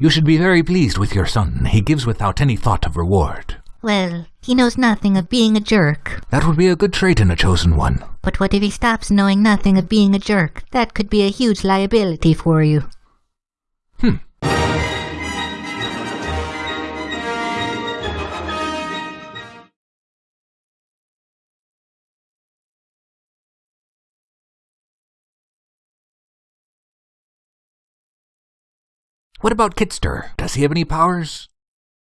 You should be very pleased with your son. He gives without any thought of reward. Well, he knows nothing of being a jerk. That would be a good trait in a chosen one. But what if he stops knowing nothing of being a jerk? That could be a huge liability for you. Hmm. What about Kitster? Does he have any powers?